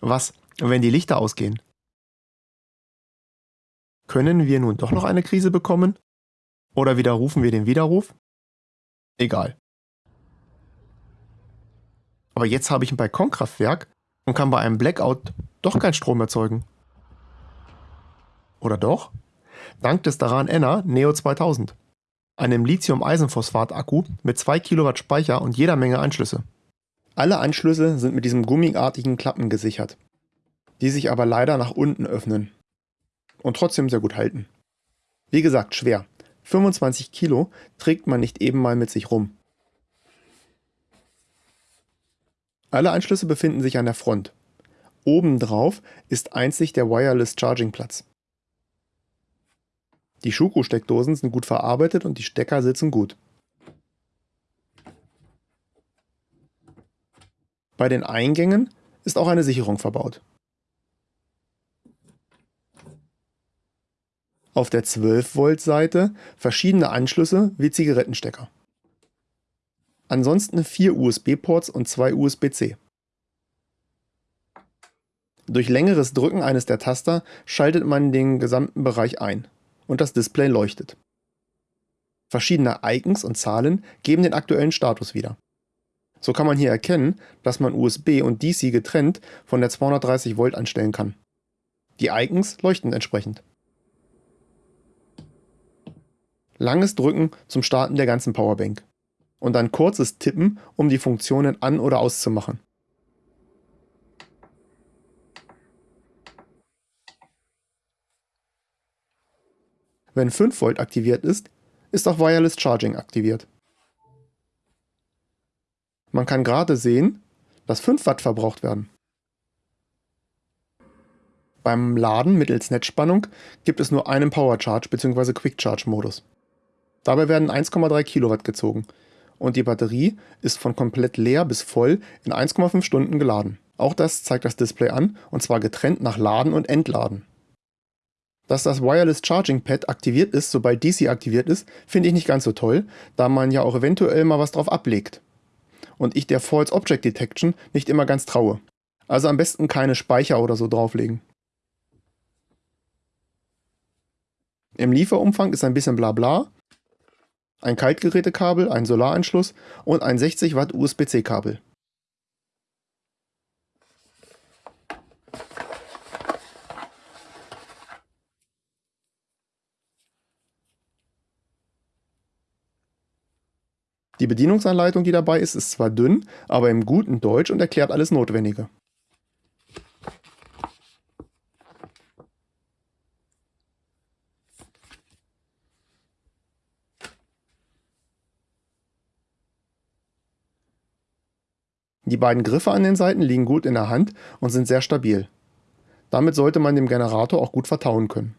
Was, wenn die Lichter ausgehen? Können wir nun doch noch eine Krise bekommen? Oder widerrufen wir den Widerruf? Egal. Aber jetzt habe ich ein Balkonkraftwerk und kann bei einem Blackout doch keinen Strom erzeugen. Oder doch? Dank des Daran Enner Neo 2000, einem Lithium-Eisenphosphat-Akku mit 2 Kilowatt Speicher und jeder Menge Anschlüsse. Alle Anschlüsse sind mit diesem gummiartigen Klappen gesichert, die sich aber leider nach unten öffnen und trotzdem sehr gut halten. Wie gesagt, schwer. 25 Kilo trägt man nicht eben mal mit sich rum. Alle Anschlüsse befinden sich an der Front. Obendrauf ist einzig der Wireless Charging Platz. Die Schuko-Steckdosen sind gut verarbeitet und die Stecker sitzen gut. Bei den Eingängen ist auch eine Sicherung verbaut. Auf der 12 Volt Seite verschiedene Anschlüsse wie Zigarettenstecker. Ansonsten vier USB-Ports und zwei USB-C. Durch längeres Drücken eines der Taster schaltet man den gesamten Bereich ein und das Display leuchtet. Verschiedene Icons und Zahlen geben den aktuellen Status wieder. So kann man hier erkennen, dass man USB und DC getrennt von der 230 Volt anstellen kann. Die Icons leuchten entsprechend. Langes Drücken zum Starten der ganzen Powerbank und ein kurzes Tippen, um die Funktionen an- oder auszumachen. Wenn 5 Volt aktiviert ist, ist auch Wireless Charging aktiviert. Man kann gerade sehen, dass 5 Watt verbraucht werden. Beim Laden mittels Netzspannung gibt es nur einen Power Charge bzw. Quick Charge Modus. Dabei werden 1,3 Kilowatt gezogen und die Batterie ist von komplett leer bis voll in 1,5 Stunden geladen. Auch das zeigt das Display an und zwar getrennt nach Laden und Entladen. Dass das Wireless Charging Pad aktiviert ist, sobald DC aktiviert ist, finde ich nicht ganz so toll, da man ja auch eventuell mal was drauf ablegt. Und ich der False Object Detection nicht immer ganz traue. Also am besten keine Speicher oder so drauflegen. Im Lieferumfang ist ein bisschen bla bla, ein Kaltgerätekabel, ein Solaranschluss und ein 60 Watt USB-C-Kabel. Die Bedienungsanleitung, die dabei ist, ist zwar dünn, aber im guten Deutsch und erklärt alles Notwendige. Die beiden Griffe an den Seiten liegen gut in der Hand und sind sehr stabil. Damit sollte man dem Generator auch gut vertrauen können.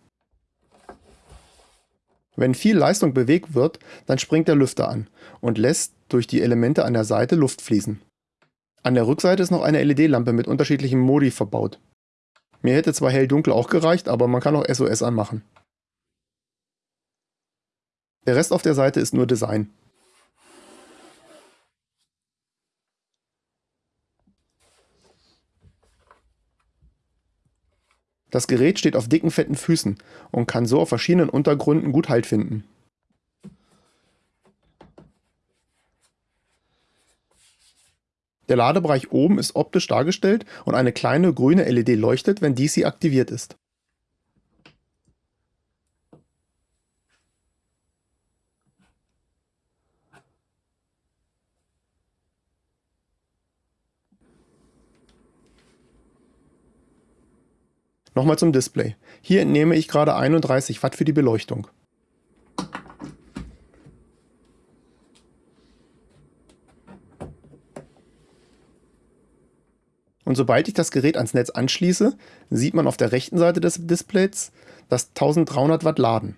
Wenn viel Leistung bewegt wird, dann springt der Lüfter an und lässt durch die Elemente an der Seite Luft fließen. An der Rückseite ist noch eine LED-Lampe mit unterschiedlichen Modi verbaut. Mir hätte zwar hell-dunkel auch gereicht, aber man kann auch SOS anmachen. Der Rest auf der Seite ist nur Design. Das Gerät steht auf dicken, fetten Füßen und kann so auf verschiedenen Untergründen gut Halt finden. Der Ladebereich oben ist optisch dargestellt und eine kleine grüne LED leuchtet, wenn DC aktiviert ist. Nochmal zum Display. Hier entnehme ich gerade 31 Watt für die Beleuchtung. Und sobald ich das Gerät ans Netz anschließe, sieht man auf der rechten Seite des Displays das 1300 Watt Laden.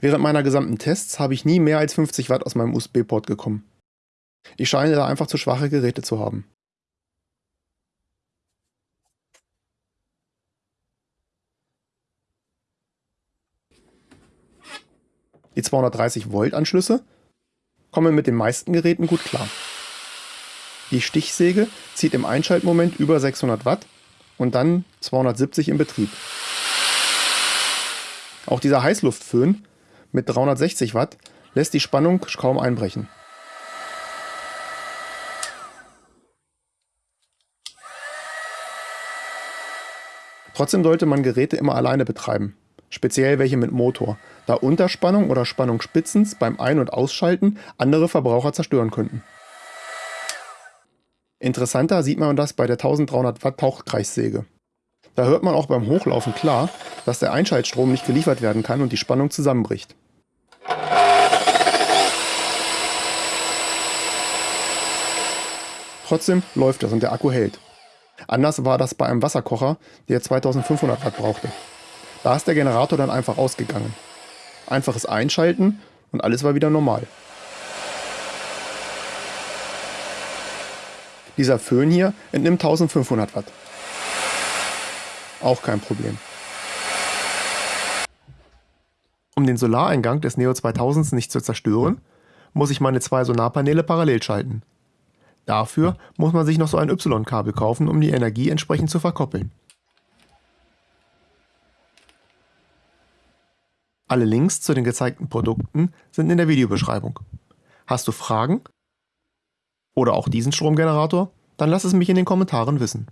Während meiner gesamten Tests habe ich nie mehr als 50 Watt aus meinem USB-Port gekommen. Ich scheine da einfach zu schwache Geräte zu haben. Die 230 Volt Anschlüsse kommen mit den meisten Geräten gut klar. Die Stichsäge zieht im Einschaltmoment über 600 Watt und dann 270 im Betrieb. Auch dieser Heißluftföhn mit 360 Watt lässt die Spannung kaum einbrechen. Trotzdem sollte man Geräte immer alleine betreiben, speziell welche mit Motor, da Unterspannung oder Spannungsspitzen beim Ein- und Ausschalten andere Verbraucher zerstören könnten. Interessanter sieht man das bei der 1300 Watt Tauchkreissäge. Da hört man auch beim Hochlaufen klar, dass der Einschaltstrom nicht geliefert werden kann und die Spannung zusammenbricht. Trotzdem läuft es und der Akku hält. Anders war das bei einem Wasserkocher, der 2500 Watt brauchte. Da ist der Generator dann einfach ausgegangen. Einfaches Einschalten und alles war wieder normal. Dieser Föhn hier entnimmt 1500 Watt. Auch kein Problem. Um den Solareingang des Neo 2000s nicht zu zerstören, muss ich meine zwei Solarpaneele parallel schalten. Dafür muss man sich noch so ein Y-Kabel kaufen, um die Energie entsprechend zu verkoppeln. Alle Links zu den gezeigten Produkten sind in der Videobeschreibung. Hast du Fragen oder auch diesen Stromgenerator? Dann lass es mich in den Kommentaren wissen.